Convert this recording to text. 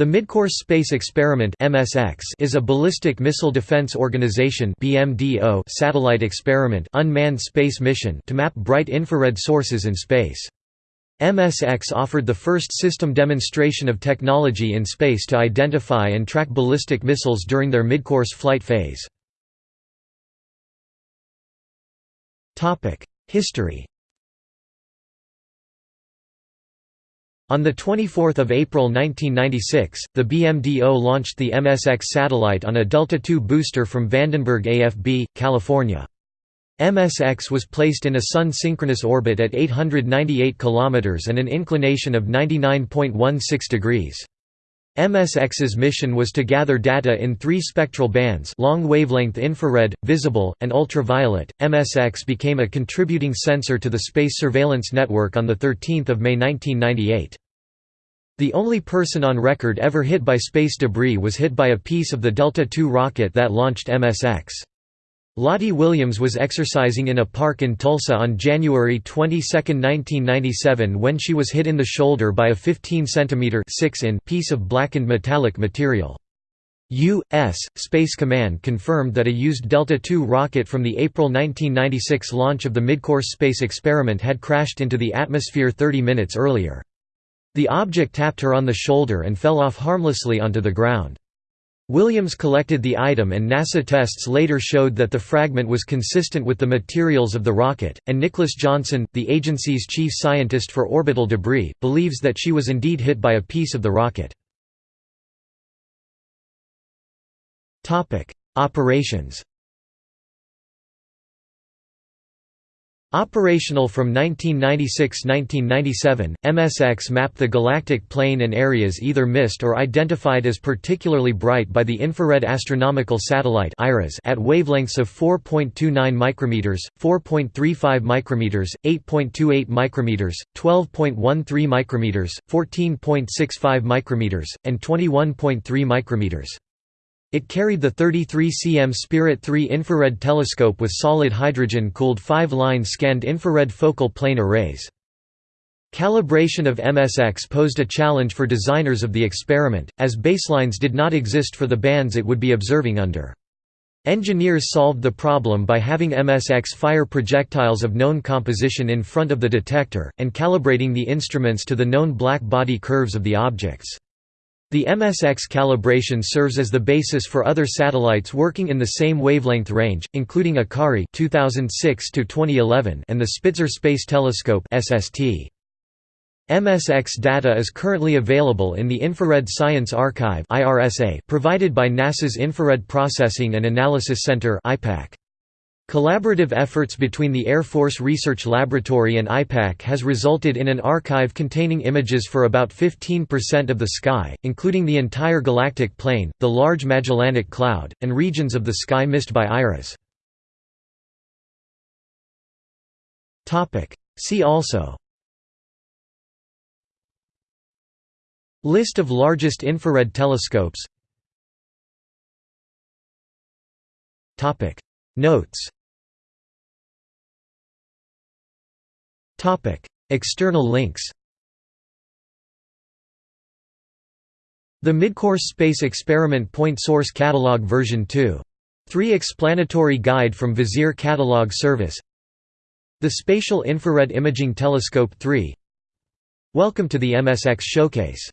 The Midcourse Space Experiment (MSX) is a ballistic missile defense organization (BMDO) satellite experiment, unmanned space mission to map bright infrared sources in space. MSX offered the first system demonstration of technology in space to identify and track ballistic missiles during their midcourse flight phase. Topic: History On 24 April 1996, the BMDO launched the MSX satellite on a Delta II booster from Vandenberg AFB, California. MSX was placed in a Sun-synchronous orbit at 898 km and an inclination of 99.16 degrees. MSX's mission was to gather data in three spectral bands long wavelength infrared, visible, and ultraviolet. MSX became a contributing sensor to the Space Surveillance Network on 13 May 1998. The only person on record ever hit by space debris was hit by a piece of the Delta II rocket that launched MSX. Lottie Williams was exercising in a park in Tulsa on January 22, 1997 when she was hit in the shoulder by a 15 cm piece of blackened metallic material. U.S. Space Command confirmed that a used Delta II rocket from the April 1996 launch of the midcourse space experiment had crashed into the atmosphere 30 minutes earlier. The object tapped her on the shoulder and fell off harmlessly onto the ground. Williams collected the item and NASA tests later showed that the fragment was consistent with the materials of the rocket, and Nicholas Johnson, the agency's chief scientist for orbital debris, believes that she was indeed hit by a piece of the rocket. Operations Operational from 1996–1997, MSX mapped the galactic plane and areas either missed or identified as particularly bright by the Infrared Astronomical Satellite at wavelengths of 4.29 micrometers, 4.35 micrometers, 8.28 micrometers, 12.13 micrometers, 14.65 micrometers, and 21.3 micrometers. It carried the 33 cm Spirit 3 infrared telescope with solid hydrogen-cooled five-line scanned infrared focal plane arrays. Calibration of MSX posed a challenge for designers of the experiment, as baselines did not exist for the bands it would be observing under. Engineers solved the problem by having MSX fire projectiles of known composition in front of the detector, and calibrating the instruments to the known black body curves of the objects. The MSX calibration serves as the basis for other satellites working in the same wavelength range, including Akari 2006 2011 and the Spitzer Space Telescope SST. MSX data is currently available in the Infrared Science Archive provided by NASA's Infrared Processing and Analysis Center IPAC. Collaborative efforts between the Air Force Research Laboratory and IPAC has resulted in an archive containing images for about 15% of the sky, including the entire galactic plane, the Large Magellanic Cloud, and regions of the sky missed by IRAS. See also List of largest infrared telescopes Notes External links The Midcourse Space Experiment Point Source Catalog version 2. 3 Explanatory Guide from Vizier Catalog Service. The Spatial Infrared Imaging Telescope 3 Welcome to the MSX Showcase